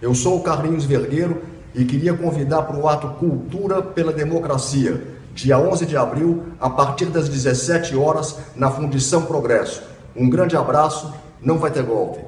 Eu sou o Carlinhos Vergueiro e queria convidar para o ato Cultura pela Democracia, dia 11 de abril, a partir das 17 horas, na Fundição Progresso. Um grande abraço, não vai ter golpe.